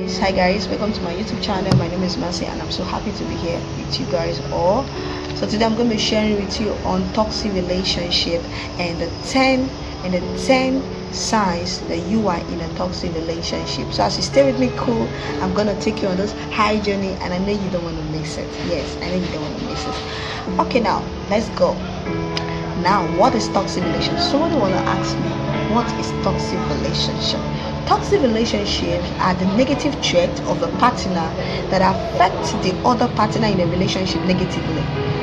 Hi guys. Welcome to my youtube channel. My name is Mercy and i'm so happy to be here with you guys all. So today i'm going to be sharing with you on toxic relationship and the 10 and the 10 signs that you are in a toxic relationship. So as you stay with me cool i'm gonna take you on this high journey and i know you don't want to miss it. Yes i know you don't want to miss it. Okay now let's go. Now what is toxic relationship? Somebody want to ask me what is toxic relationship toxic relationships are the negative traits of a partner that affect the other partner in a relationship negatively.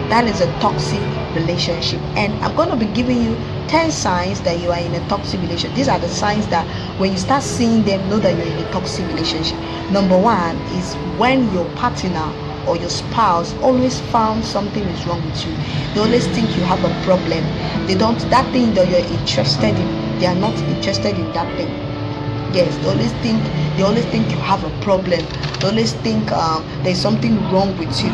That is a toxic relationship. And i'm going to be giving you 10 signs that you are in a toxic relationship. These are the signs that when you start seeing them know that you're in a toxic relationship. Number one is when your partner or your spouse always found something is wrong with you. They always think you have a problem. They don't that thing that you're interested in they are not interested in that thing yes they always think they always think you have a problem. They always think um, there's something wrong with you.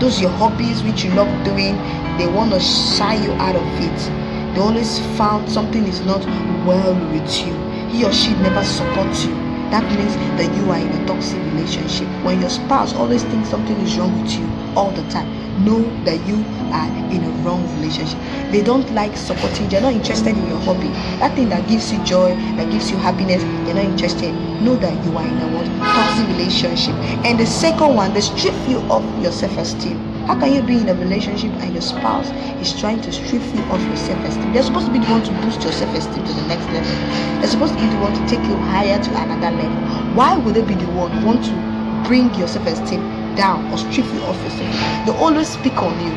Those your hobbies which you love doing they want to shy you out of it. They always found something is not well with you. He or she never supports you. That means that you are in a toxic relationship. When your spouse always thinks something is wrong with you all the time know that you are in a wrong relationship. They don't like supporting they're not interested in your hobby. That thing that gives you joy that gives you happiness they're not interested. Know that you are in a what? Toxic relationship. And the second one they strip you of your self-esteem. How can you be in a relationship and your spouse is trying to strip you of your self-esteem? They're supposed to be the one to boost your self-esteem to the next level. They're supposed to be the one to take you higher to another level. Why would they be the one want to bring your self-esteem down or strip you off yourself? They always speak on you.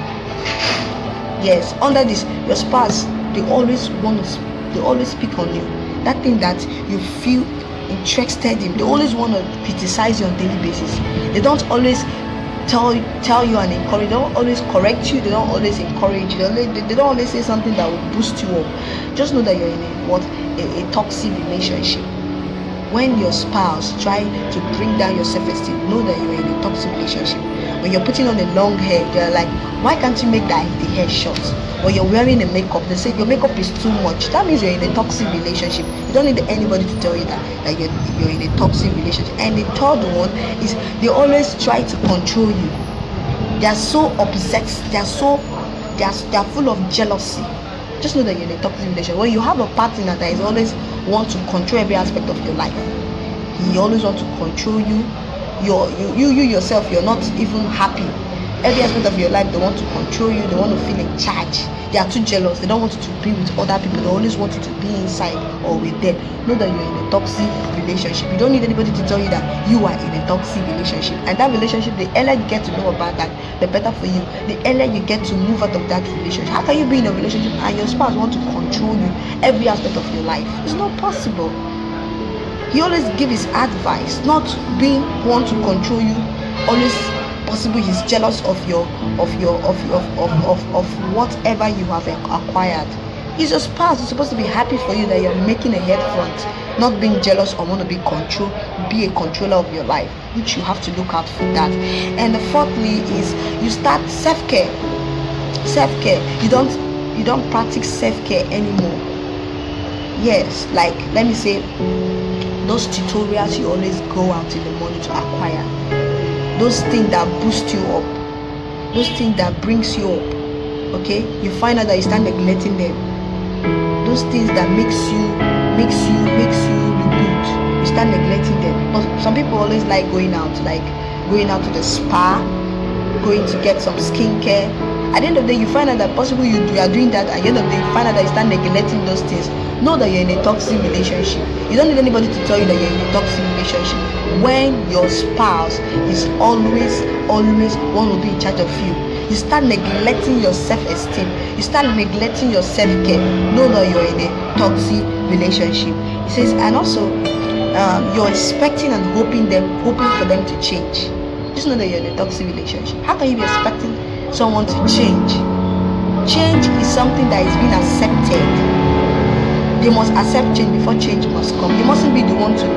Yes, under this, your spouse, they always want to, they always speak on you. That thing that you feel interested in, they always want to criticize you on daily basis. They don't always tell tell you and encourage they don't always correct you they don't always encourage you they, they, they don't always say something that will boost you up just know that you're in a what a, a toxic relationship when your spouse try to bring down your self-esteem know that you're in a toxic relationship when you're putting on a long hair they're like why can't you make that the hair short? When you're wearing a makeup they say your makeup is too much. That means you're in a toxic relationship. You don't need anybody to tell you that that you're, you're in a toxic relationship. And the third one is they always try to control you. They are so upset they are so they are, they are full of jealousy. Just know that you're in a toxic relationship. When you have a partner that is always want to control every aspect of your life. He always want to control you. You're, you you you yourself you're not even happy every aspect of your life they want to control you they want to feel in charge. They are too jealous they don't want you to be with other people they always want you to be inside or with them. Know that you're in a toxic relationship. You don't need anybody to tell you that you are in a toxic relationship. And that relationship the earlier you get to know about that the better for you. The earlier you get to move out of that relationship. How can you be in a relationship and your spouse want to control you every aspect of your life? It's not possible. He always give his advice not being one to control you always possible he's jealous of your of your of of of, of, of whatever you have acquired. He's your spouse he's supposed to be happy for you that you're making a head front not being jealous or want to be control be a controller of your life which you have to look out for that. And the fourthly is you start self-care. Self-care. You don't you don't practice self-care anymore. Yes like let me say those tutorials you always go out in the morning to acquire those things that boost you up. Those things that brings you up okay? You find out that you start neglecting them. Those things that makes you makes you makes you look good you start neglecting them. But some people always like going out like going out to the spa going to get some skincare at the end of the day you find out that possibly you, are doing that at the end of the day you find out that you start neglecting those things. Know that you're in a toxic relationship. You don't need anybody to tell you that you're in a toxic relationship. When your spouse is always always one will be in charge of you you start neglecting your self-esteem. You start neglecting your self-care. Know that you're in a toxic relationship. He says and also um, you're expecting and hoping them hoping for them to change. Just know that you're in a toxic relationship. How can you be expecting someone to change. Change is something that is being accepted. They must accept change before change must come. You mustn't be the one to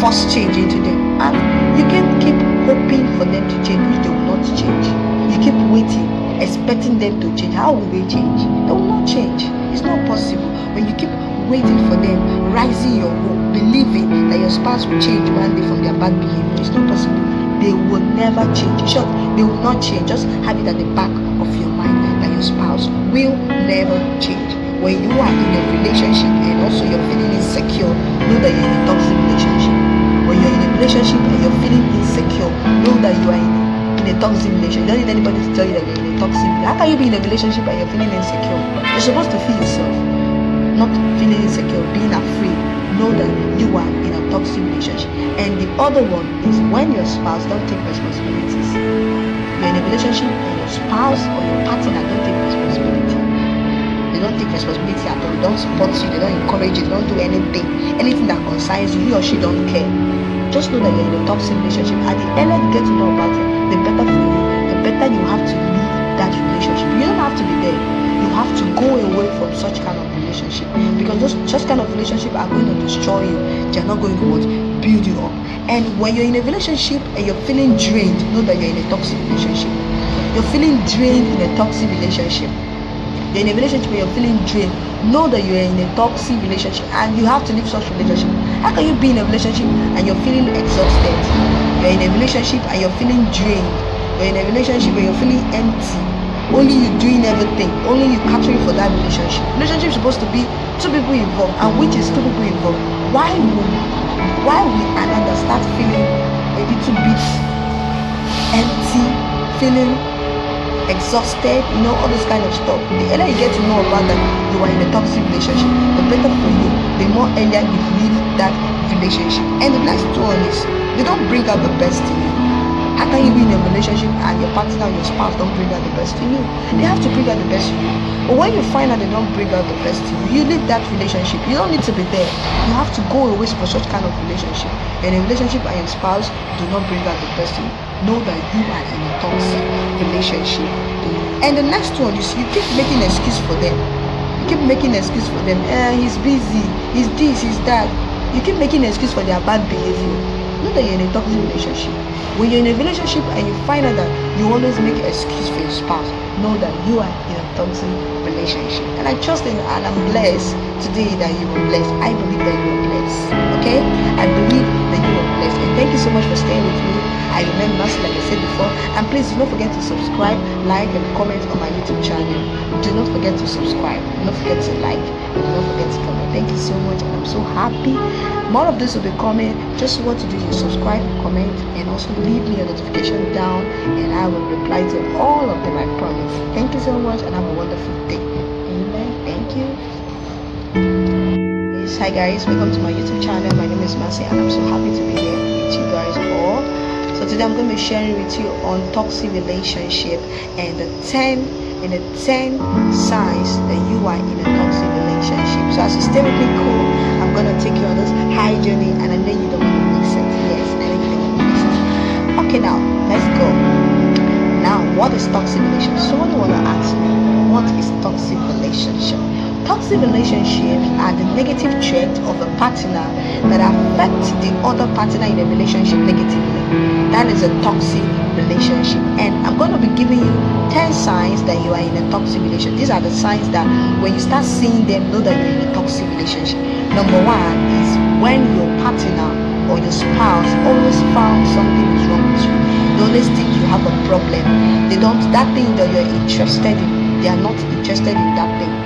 force change into them. And you can keep hoping for them to change which they will not change. You keep waiting expecting them to change. How will they change? They will not change. It's not possible. When you keep waiting for them, rising your hope, believing that your spouse will change one day from their bad behavior. It's not possible. They will never change. In they will not change. Just have it at the back of your mind that your spouse will never change. When you are in a relationship and also you're feeling insecure, know that you're in a toxic relationship. When you're in a relationship and you're feeling insecure, know that you are in a in a toxic relationship. You don't need anybody to tell you that you're in a toxic. How can you be in a relationship and you're feeling insecure? You're supposed to feel yourself, not feeling insecure, being afraid. Know that you are in a toxic relationship. And the other one is when your spouse don't take responsibilities. You're in a relationship and your spouse or your partner don't take responsibility. They don't take responsibility at all. They don't support you. They don't encourage you. They don't do anything. Anything that concerns you, he or she don't care. Just know that you're in a toxic relationship. At the earlier you get to know about it, the better for you, the better you have to leave that relationship. You don't have to be there. You have to go away from such kind of relationship because those such kind of relationship are going to destroy you. They're not going to what build you up. And when you're in a relationship and you're feeling drained, know that you're in a toxic relationship. You're feeling drained in a toxic relationship. You're in a relationship where you're feeling drained. Know that you're in a toxic relationship and you have to leave such relationship. How can you be in a relationship and you're feeling exhausted? You're in a relationship and you're feeling drained. You're in a relationship where you're feeling empty. Only you doing everything. Only you catering for that relationship. Relationship is supposed to be two people involved, and which is two people involved. Why would why will another start feeling a little bit empty, feeling exhausted, you know, all this kind of stuff. The earlier you get to know about that you are in a toxic relationship, the better for you, the more earlier you leave that relationship. And the next one is they don't bring out the best in you. Can you be in a relationship and your partner your spouse don't bring out the best in you? They have to bring out the best in you. But when you find out they don't bring out the best in you, you leave that relationship. You don't need to be there. You have to go away for such kind of relationship. In a relationship and your spouse do not bring out the best in you. Know that you are in a toxic relationship. And the next one is you keep making excuse for them. You keep making excuse for them. Eh, he's busy. He's this, he's that. You keep making excuse for their bad behavior. Know that you're in a toxic relationship. When you're in a relationship and you find out that you always make an excuse for your spouse, know that you are in a toxic relationship. And I trust in and I'm blessed today that you were blessed. I believe that you were blessed. Okay? I believe that you were blessed. And thank you so much for staying with me. I Mercy, like I said before. And please do not forget to subscribe, like, and comment on my YouTube channel. Do not forget to subscribe. Do not forget to like. And do not forget to comment. Thank you so much. I'm so happy. More of this will be coming. Just what to do is subscribe, comment, and also leave me a notification down. And I will reply to all of them, I promise. Thank you so much and have a wonderful day. Thank you. Yes, hi guys, welcome to my YouTube channel. My name is Mercy and I'm so happy to be here with you guys all. So today I'm going to be sharing with you on toxic relationship and the 10 and the 10 signs that you are in a toxic relationship. So as you stay with me cool, I'm going to take you on this high journey and I know you don't want to miss it. Yes, I know you don't want to miss it. Okay now, let's go. Now, what is toxic relationship? Someone want to ask me, what is toxic relationship? Toxic relationships are the negative traits of a partner that affect the other partner in a relationship negatively. That is a toxic relationship. And I'm going to be giving you 10 signs that you are in a toxic relationship. These are the signs that when you start seeing them, know that you're in a toxic relationship. Number one is when your partner or your spouse always found something is wrong with you. They always think you have a problem. They don't, that thing that you're interested in, they are not interested in that thing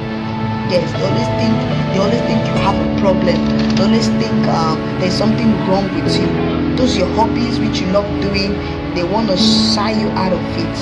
yes they always think they always think you have a problem they always think um, there's something wrong with you. Those your hobbies which you love doing they want to shy you out of it.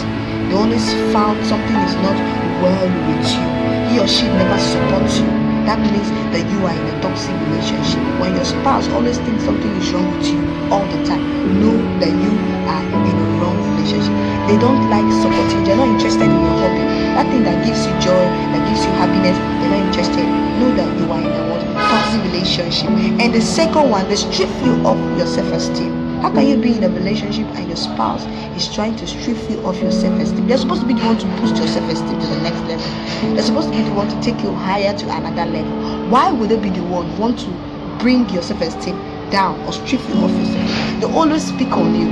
They always found something is not well with you. He or she never supports you. That means that you are in a toxic relationship. When your spouse always thinks something is wrong with you all the time know that you are in a wrong relationship. They don't like supporting they're not interested in your hobby that thing that gives you joy that gives you happiness they're not interested know that you are in a toxic relationship and the second one they strip you of your self-esteem how can you be in a relationship and your spouse is trying to strip you of your self-esteem? They're supposed to be the one to boost your self-esteem to the next level. They're supposed to be the one to take you higher to another level. Why would they be the one who want to bring your self-esteem down or strip you of yourself? They always speak on you.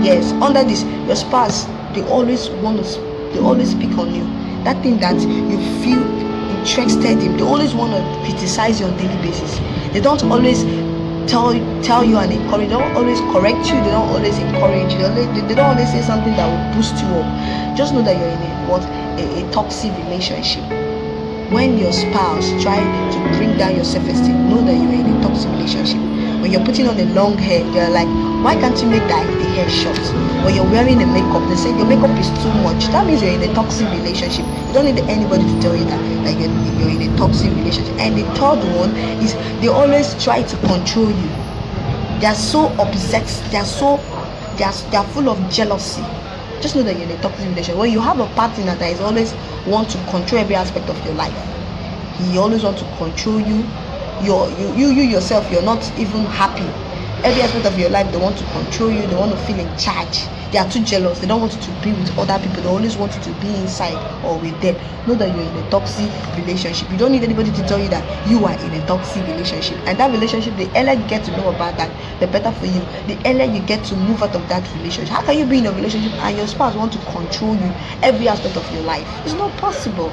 Yes, under this, your spouse, they always want to, they always speak on you. That thing that you feel interested in they always want to criticize you on daily basis. They don't always tell tell you and encourage they don't always correct you they don't always encourage you. They, always, they, don't always say something that will boost you up. Just know that you're in a what a, a toxic relationship. When your spouse try to bring down your self-esteem know that you're in a toxic relationship when you're putting on a long hair you're like why can't you make that the hair short? When you're wearing a makeup they say your makeup is too much. That means you're in a toxic relationship. You don't need anybody to tell you that like you're, you're in a toxic relationship. And the third one is they always try to control you. They are so upset they are so they are, they are full of jealousy. Just know that you're in a toxic relationship. When you have a partner that is always want to control every aspect of your life he always want to control you you're, you you you yourself you're not even happy. Every aspect of your life they want to control you they want to feel in charge. They are too jealous they don't want you to be with other people they always want you to be inside or with them. Know that you're in a toxic relationship. You don't need anybody to tell you that you are in a toxic relationship. And that relationship the earlier you get to know about that the better for you. The earlier you get to move out of that relationship. How can you be in a relationship and your spouse want to control you every aspect of your life? It's not possible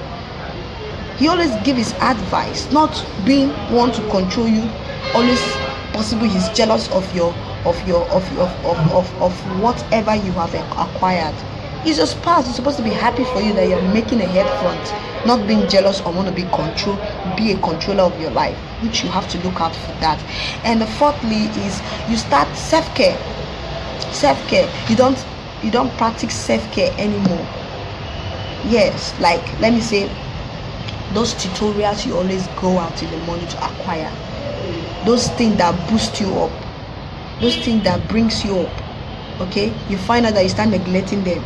he always give his advice not being one to control you always possible he's jealous of your of your of your of, of, of whatever you have acquired. He's your spouse he's supposed to be happy for you that you're making a head front not being jealous or want to be control be a controller of your life which you have to look out for that. And the fourthly is you start self-care. Self-care. You don't you don't practice self-care anymore. Yes like let me say those tutorials you always go out in the morning to acquire those things that boost you up those things that brings you up okay? You find out that you start neglecting them.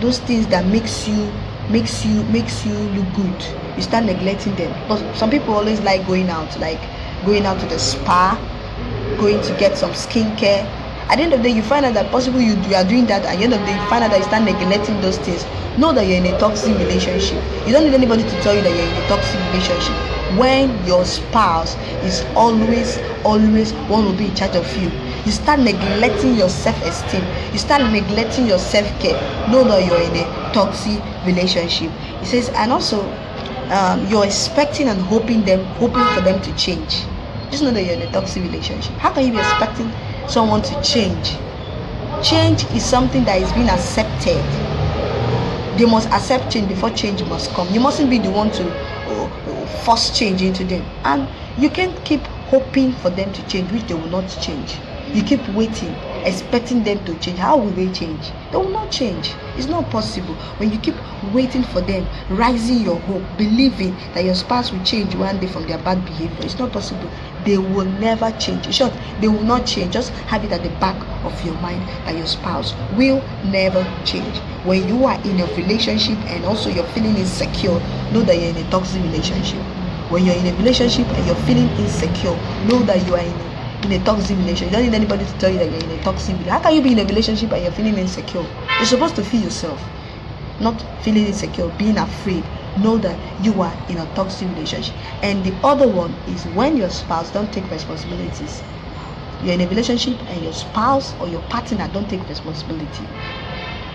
Those things that makes you makes you makes you look good you start neglecting them. But some people always like going out like going out to the spa going to get some skincare at the end of the day you find out that possibly you, you are doing that at the end of the day you find out that you start neglecting those things. Know that you're in a toxic relationship. You don't need anybody to tell you that you're in a toxic relationship. When your spouse is always always one will be in charge of you you start neglecting your self-esteem. You start neglecting your self-care. Know that you're in a toxic relationship. He says and also um, you're expecting and hoping them hoping for them to change. Just know that you're in a toxic relationship. How can you be expecting someone to change. Change is something that is being accepted. They must accept change before change must come. You mustn't be the one to uh, force change into them. And you can't keep hoping for them to change which they will not change. You keep waiting expecting them to change. How will they change? They will not change. It's not possible. When you keep waiting for them rising your hope believing that your spouse will change one day from their bad behavior it's not possible they will never change in short they will not change just have it at the back of your mind that your spouse will never change when you are in a relationship and also you're feeling insecure know that you're in a toxic relationship when you're in a relationship and you're feeling insecure know that you are in a in a toxic relationship. You don't need anybody to tell you that you're in a toxic relationship. How can you be in a relationship and you're feeling insecure? You're supposed to feel yourself, not feeling insecure, being afraid. Know that you are in a toxic relationship. And the other one is when your spouse don't take responsibilities. You're in a relationship and your spouse or your partner don't take responsibility.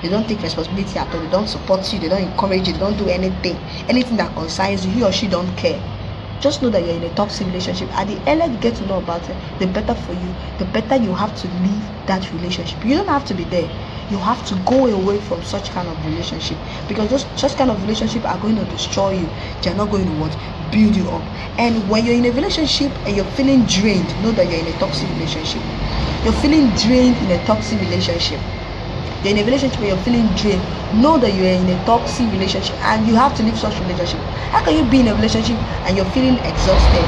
They don't take responsibility at all. They don't support you. They don't encourage you. They don't do anything. Anything that concerns you, he or she don't care just know that you're in a toxic relationship. And the earlier you get to know about it the better for you the better you have to leave that relationship. You don't have to be there. You have to go away from such kind of relationship because those such kind of relationship are going to destroy you. They're not going to what? Build you up. And when you're in a relationship and you're feeling drained know that you're in a toxic relationship. You're feeling drained in a toxic relationship you're in a relationship where you're feeling drained. Know that you're in a toxic relationship and you have to leave such relationship. How can you be in a relationship and you're feeling exhausted?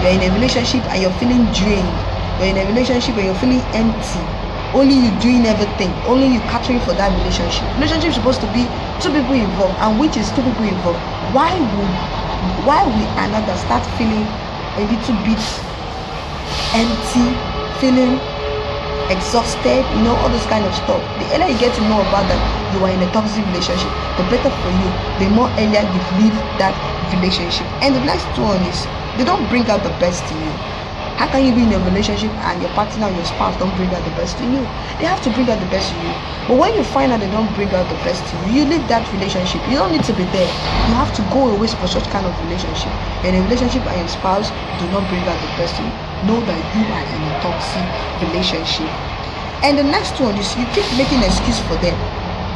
You're in a relationship and you're feeling drained. You're in a relationship where you're feeling empty. Only you doing everything. Only you catering for that relationship. Relationship is supposed to be two people involved and which is two people involved? Why would why would another start feeling a little bit empty feeling exhausted, you know, all those kind of stuff. The earlier you get to know about that you are in a toxic relationship, the better for you. The more earlier you leave that relationship. And the next one is they don't bring out the best in you. How can you be in a relationship and your partner, your spouse don't bring out the best in you? They have to bring out the best in you. But when you find out they don't bring out the best in you, you leave that relationship. You don't need to be there. You have to go away for such kind of relationship. In a relationship and your spouse do not bring out the best in you, know that you are in a toxic relationship. And the next one is you keep making excuse for them.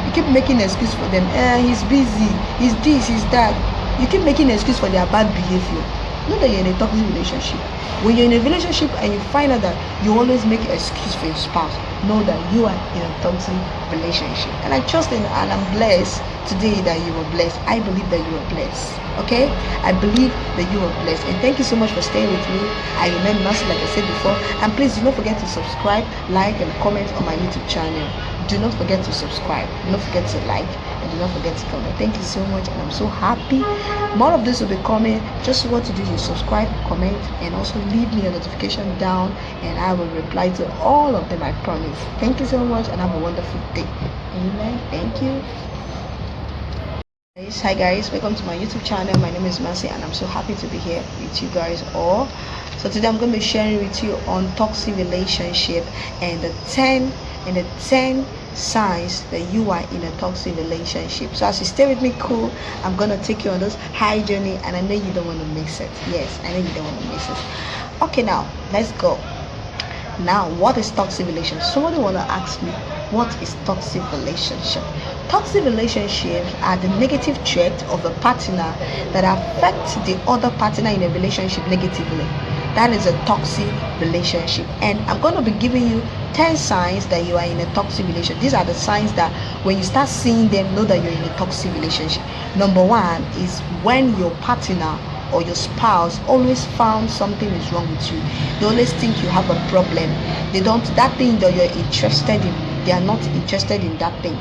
You keep making excuse for them. Eh, he's busy. He's this. He's that. You keep making excuse for their bad behavior. Know that you're in a toxic relationship. When you're in a relationship and you find out that you always make excuse for your spouse, know that you are in a toxic relationship. And I trust in and I'm blessed today that you were blessed. I believe that you were blessed. Okay? I believe that you were blessed. And thank you so much for staying with me. I remain Mercy, like I said before. And please do not forget to subscribe, like, and comment on my YouTube channel. Do not forget to subscribe. Do not forget to like and do not forget to comment thank you so much and i'm so happy more of this will be coming just what to do is subscribe comment and also leave me a notification down and i will reply to all of them i promise thank you so much and have a wonderful day amen thank you hi guys welcome to my youtube channel my name is Mercy and i'm so happy to be here with you guys all so today i'm going to be sharing with you on toxic relationship and the 10 and the 10 signs that you are in a toxic relationship. So as you stay with me, cool, I'm gonna take you on this high journey, and I know you don't want to miss it. Yes, I know you don't want to miss it. Okay, now let's go. Now, what is toxic relationship? Somebody wanna ask me, what is toxic relationship? Toxic relationships are the negative trait of a partner that affect the other partner in a relationship negatively that is a toxic relationship and i'm going to be giving you 10 signs that you are in a toxic relationship these are the signs that when you start seeing them know that you're in a toxic relationship number one is when your partner or your spouse always found something is wrong with you they always think you have a problem. They don't that thing that you're interested in they are not interested in that thing.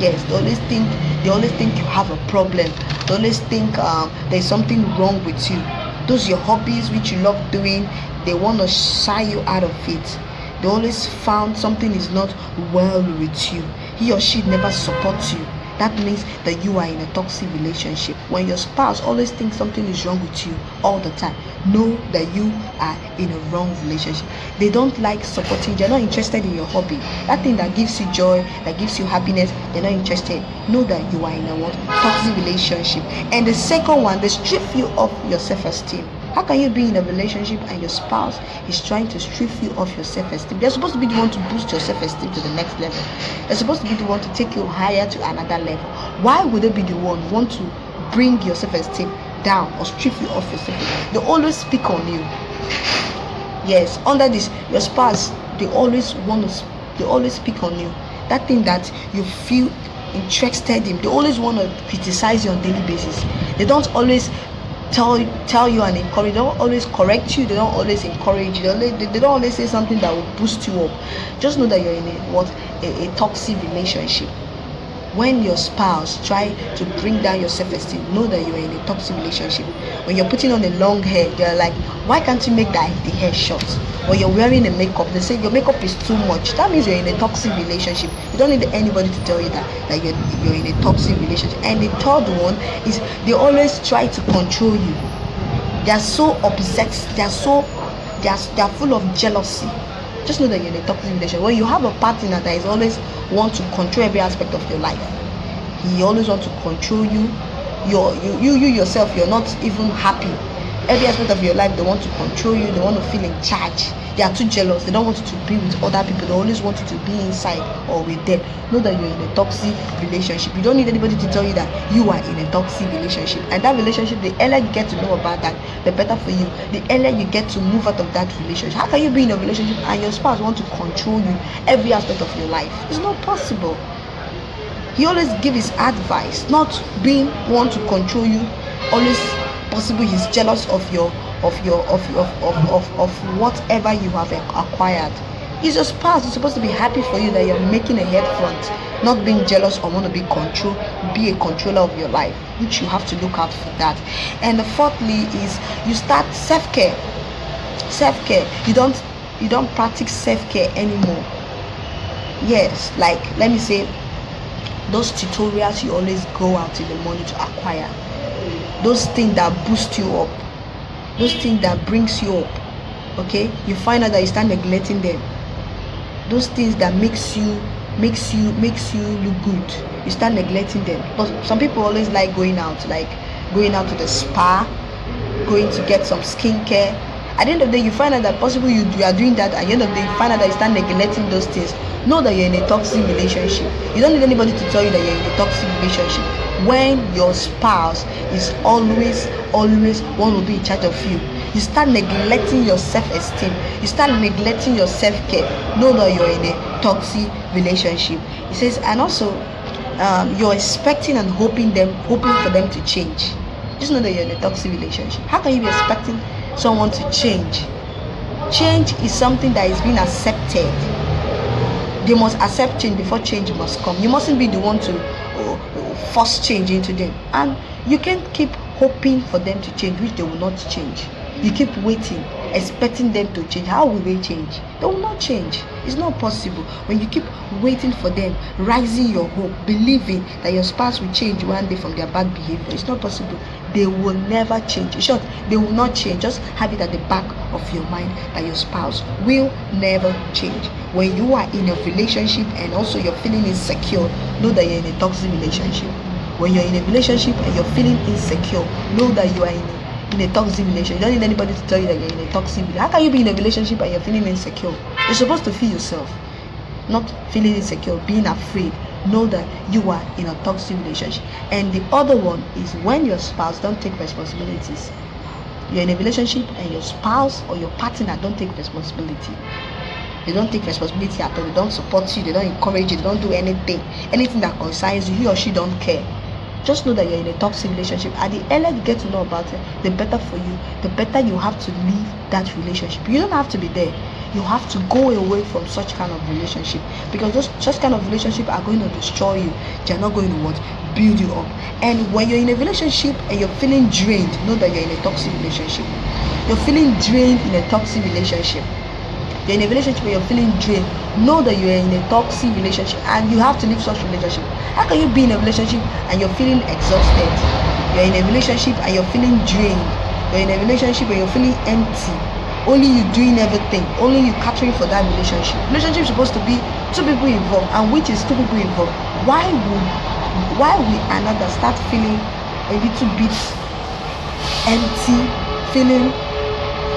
Yes they always think they always think you have a problem. They always think um, there's something wrong with you. Those your hobbies which you love doing they want to shy you out of it. They always found something is not well with you. He or she never supports you that means that you are in a toxic relationship. When your spouse always thinks something is wrong with you all the time know that you are in a wrong relationship. They don't like supporting they're not interested in your hobby. That thing that gives you joy that gives you happiness they're not interested. Know that you are in a what? Toxic relationship. And the second one they strip you of your self-esteem how can you be in a relationship and your spouse is trying to strip you of your self-esteem? They're supposed to be the one to boost your self-esteem to the next level. They're supposed to be the one to take you higher to another level. Why would they be the one want to bring your self-esteem down or strip you off your self-esteem? They always speak on you. Yes, under this, your spouse, they always want to, they always speak on you. That thing that you feel interested in, they always want to criticize you on daily basis. They don't always tell tell you and encourage they don't always correct you they don't always encourage you they, they don't always say something that will boost you up. Just know that you're in a what a, a toxic relationship when your spouse try to bring down your self-esteem know that you're in a toxic relationship. When you're putting on a long hair they're like why can't you make that the hair short? Or you're wearing a makeup they say your makeup is too much. That means you're in a toxic relationship. You don't need anybody to tell you that that you're, you're in a toxic relationship. And the third one is they always try to control you. They're so upset they're so they're, they're full of jealousy just know that you're in a toxic relationship. When you have a partner that is always want to control every aspect of your life he always want to control you. You're, you you you yourself you're not even happy. Every aspect of your life they want to control you. They want to feel in charge they are too jealous. They don't want you to be with other people. They always want you to be inside or with them. Know that you're in a toxic relationship. You don't need anybody to tell you that you are in a toxic relationship. And that relationship the earlier you get to know about that the better for you. The earlier you get to move out of that relationship. How can you be in a relationship and your spouse want to control you every aspect of your life? It's not possible. He always give his advice not being one to control you. Always possible he's jealous of your of your of of, of, of, of whatever you have acquired. He's your spouse he's supposed to be happy for you that you're making a head front not being jealous or want to be control be a controller of your life which you have to look out for that. And the fourthly is you start self-care. Self-care. You don't you don't practice self-care anymore. Yes like let me say those tutorials you always go out in the morning to acquire. Those things that boost you up those things that brings you up okay? You find out that you start neglecting them. Those things that makes you makes you makes you look good you start neglecting them. But some people always like going out like going out to the spa going to get some skincare. At the end of the day you find out that possible you, you are doing that at the end of the day you find out that you start neglecting those things. Know that you're in a toxic relationship. You don't need anybody to tell you that you're in a toxic relationship when your spouse is always always one will be in charge of you. You start neglecting your self-esteem. You start neglecting your self-care. Know that you're in a toxic relationship. He says and also um, you're expecting and hoping them hoping for them to change. Just know that you're in a toxic relationship. How can you be expecting someone to change? Change is something that is being accepted. They must accept change before change must come. You mustn't be the one to force change into them. And you can't keep hoping for them to change which they will not change. You keep waiting expecting them to change. How will they change? They will not change. It's not possible. When you keep waiting for them rising your hope believing that your spouse will change one day from their bad behavior it's not possible they will never change in short they will not change just have it at the back of your mind that your spouse will never change when you are in a relationship and also you're feeling insecure know that you're in a toxic relationship when you're in a relationship and you're feeling insecure know that you are in a in a toxic relationship. You don't need anybody to tell you that you're in a toxic relationship. How can you be in a relationship and you're feeling insecure? You're supposed to feel yourself, not feeling insecure, being afraid. Know that you are in a toxic relationship. And the other one is when your spouse don't take responsibilities. You're in a relationship and your spouse or your partner don't take responsibility. They don't take responsibility at all. They don't support you. They don't encourage you. They don't do anything. Anything that concerns you, he or she don't care just know that you're in a toxic relationship and the earlier you get to know about it the better for you the better you have to leave that relationship you don't have to be there you have to go away from such kind of relationship because those such kind of relationship are going to destroy you. They're not going to what? Build you up. And when you're in a relationship and you're feeling drained know that you're in a toxic relationship. You're feeling drained in a toxic relationship. You're in a relationship where you're feeling drained. Know that you're in a toxic relationship and you have to leave such relationship. How can you be in a relationship and you're feeling exhausted? You're in a relationship and you're feeling drained. You're in a relationship and you're feeling empty only you doing everything only you catering for that relationship relationship is supposed to be two people involved and which is two people involved why would why will another start feeling a little bit empty feeling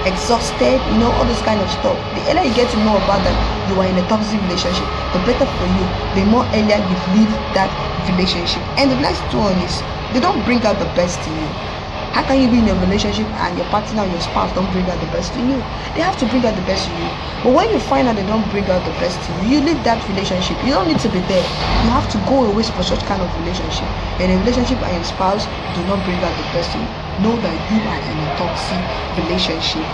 exhausted, you know, all this kind of stuff. The earlier you get to know about that you are in a toxic relationship, the better for you. The more earlier you leave that relationship. And the next one is they don't bring out the best in you. How can you be in a relationship and your partner your spouse don't bring out the best in you? They have to bring out the best in you. But when you find out they don't bring out the best in you, you leave that relationship. You don't need to be there. You have to go away for such kind of relationship. In a relationship and your spouse do not bring out the best in you know that you are in a toxic relationship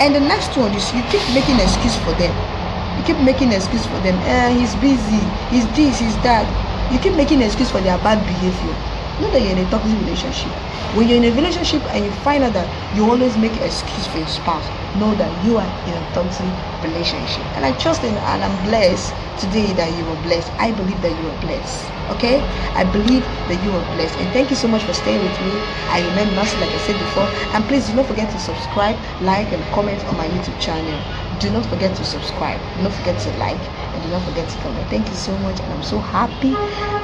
and the next one is you keep making excuse for them you keep making excuse for them eh he's busy he's this he's that you keep making excuse for their bad behavior know that you're in a toxic relationship. When you're in a relationship and you find out that you always make excuse for your spouse know that you are in a toxic relationship. And i trust and i'm blessed today that you were blessed. I believe that you were blessed okay? I believe that you are blessed. And thank you so much for staying with me. I remember like i said before and please do not forget to subscribe like and comment on my youtube channel. Do not forget to subscribe. Do not forget to like do not forget to comment. Thank you so much and i'm so happy.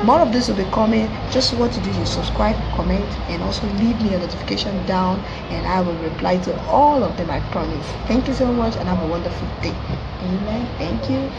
More of this will be coming. Just what to do is subscribe comment and also leave me a notification down and i will reply to all of them i promise. Thank you so much and have a wonderful day. Amen. Thank you